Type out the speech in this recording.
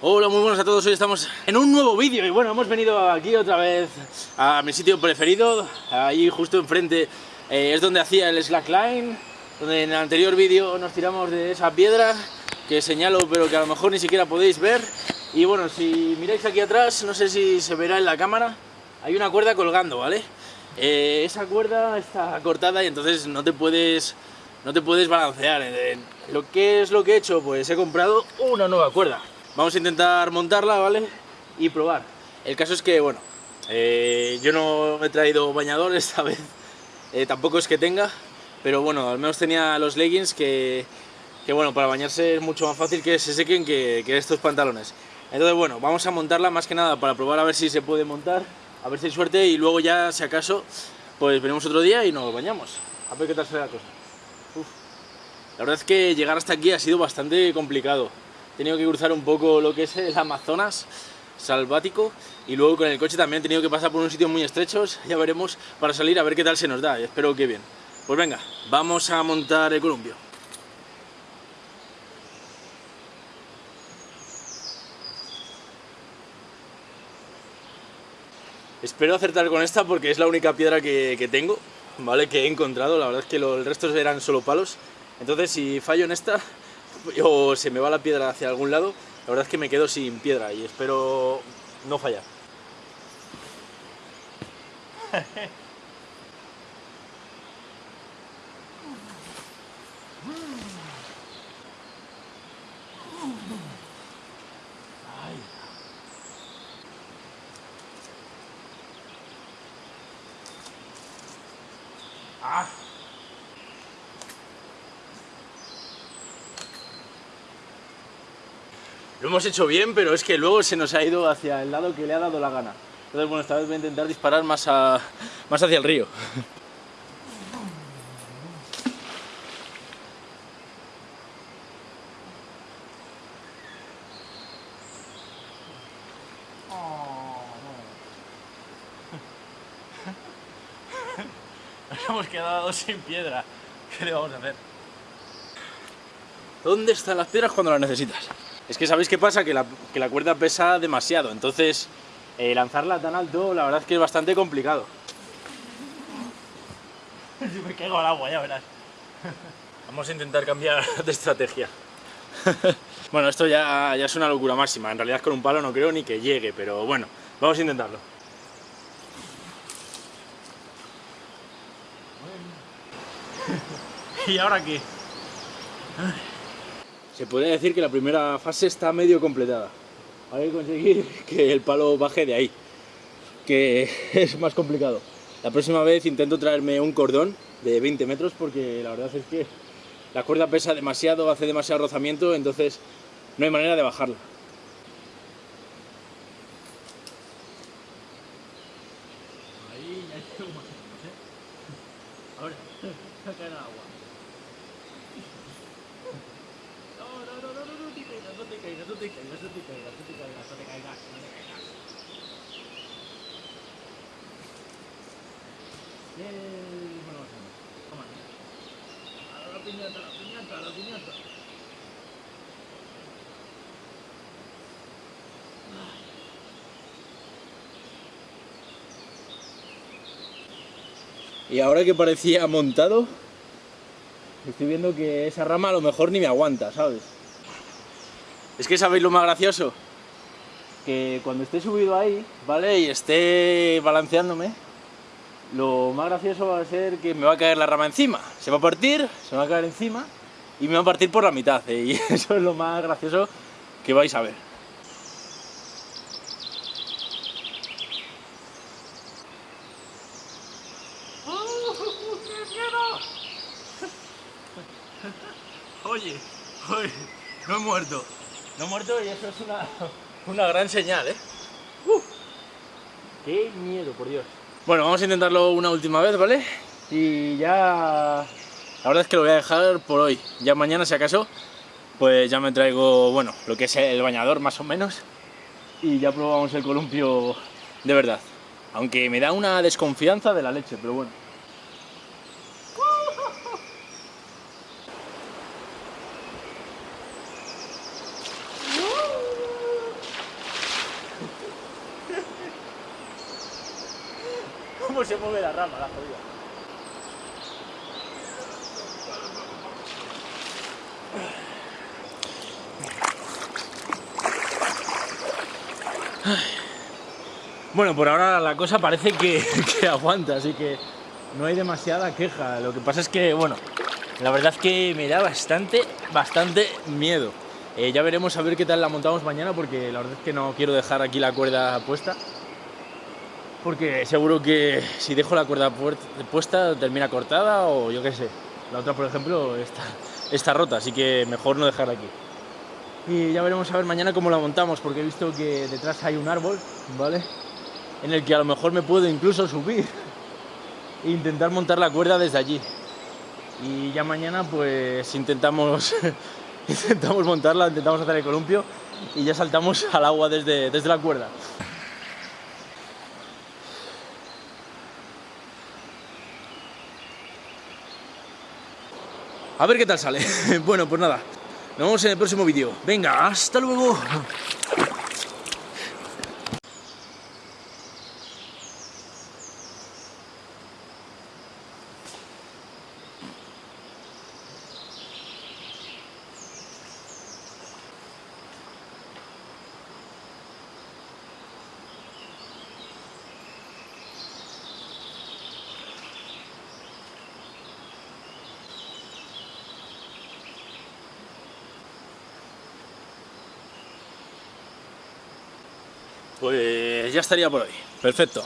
Hola, muy buenas a todos, hoy estamos en un nuevo vídeo y bueno, hemos venido aquí otra vez a mi sitio preferido, ahí justo enfrente eh, es donde hacía el slackline, donde en el anterior vídeo nos tiramos de esa piedra que señalo pero que a lo mejor ni siquiera podéis ver y bueno, si miráis aquí atrás, no sé si se verá en la cámara, hay una cuerda colgando, ¿vale? Eh, esa cuerda está cortada y entonces no te puedes, no te puedes balancear. Lo que es lo que he hecho, pues he comprado una nueva cuerda. Vamos a intentar montarla, ¿vale? Y probar. El caso es que, bueno, eh, yo no he traído bañador esta vez, eh, tampoco es que tenga, pero bueno, al menos tenía los leggings que, que bueno, para bañarse es mucho más fácil que se sequen que, estos pantalones. Entonces, bueno, vamos a montarla más que nada para probar a ver si se puede montar, a ver si hay suerte y luego ya, si acaso, pues venimos otro día y nos bañamos. A ver qué tal será la cosa. La verdad es que llegar hasta aquí ha sido bastante complicado. He tenido que cruzar un poco lo que es el Amazonas salvático y luego con el coche también he tenido que pasar por unos sitios muy estrechos, ya veremos, para salir a ver qué tal se nos da, y espero que bien. Pues venga, vamos a montar el columpio. Espero acertar con esta porque es la única piedra que, tengo, ¿vale? Que he encontrado, la verdad es que lo, el resto eran solo palos. Entonces si fallo en esta, o se me va la piedra hacia algún lado, la verdad es que me quedo sin piedra y espero no fallar. Lo hemos hecho bien, pero es que luego se nos ha ido hacia el lado que le ha dado la gana. Entonces, bueno, esta vez voy a intentar disparar más, a, más hacia el río. Nos hemos quedado sin piedra. ¿Qué le vamos a hacer? ¿Dónde están las piedras cuando las necesitas? Es que sabéis qué pasa, que la, que la cuerda pesa demasiado, entonces eh, lanzarla tan alto la verdad es que es bastante complicado. Si me caigo al agua, ya verás. Vamos a intentar cambiar de estrategia. bueno, esto ya, ya es una locura máxima, en realidad con un palo no creo ni que llegue, pero bueno, vamos a intentarlo. ¿Y ahora qué? Se podría decir que la primera fase está medio completada. Hay que conseguir que el palo baje de ahí, que es más complicado. La próxima vez intento traerme un cordón de 20 metros porque la verdad es que la cuerda pesa demasiado, hace demasiado rozamiento, entonces no hay manera de bajarla. Ahí ya más ¿eh? Ahora, saca el agua. Bien, bueno, vamos. A la piñata, la piñata, la piñata. Y ahora que parecía montado, estoy viendo que esa rama a lo mejor ni me aguanta, ¿sabes? Es que sabéis lo más gracioso, que cuando esté subido ahí, ¿vale? Y esté balanceándome, lo más gracioso va a ser que me va a caer la rama encima. Se va a partir, se va a caer encima y me va a partir por la mitad. ¿eh? Y eso es lo más gracioso que vais a ver. Oye, oye, no he muerto. No he muerto y eso es una, una gran señal, ¿eh? ¡Uh! ¡Qué miedo, por Dios! Bueno, vamos a intentarlo una última vez, ¿vale? Y ya... La verdad es que lo voy a dejar por hoy. Ya mañana, si acaso, pues ya me traigo, bueno, lo que es el bañador más o menos. Y ya probamos el columpio de verdad. Aunque me da una desconfianza de la leche, pero bueno. Cómo se mueve la rama, la jodida. Bueno, por ahora la cosa parece que, que, aguanta, así que no hay demasiada queja. Lo que pasa es que, bueno, la verdad es que me da bastante, bastante miedo. Eh, ya veremos a ver qué tal la montamos mañana, porque la verdad es que no quiero dejar aquí la cuerda puesta. Porque seguro que si dejo la cuerda puesta termina cortada o yo qué sé. La otra, por ejemplo, está, está rota, así que mejor no dejarla aquí. Y ya veremos a ver mañana cómo la montamos, porque he visto que detrás hay un árbol, ¿vale? En el que a lo mejor me puedo incluso subir e intentar montar la cuerda desde allí. Y ya mañana pues intentamos, intentamos montarla, intentamos hacer el columpio y ya saltamos al agua desde, desde la cuerda. A ver qué tal sale. Bueno, pues nada, nos vemos en el próximo vídeo. Venga, hasta luego. Pues ya estaría por hoy. Perfecto.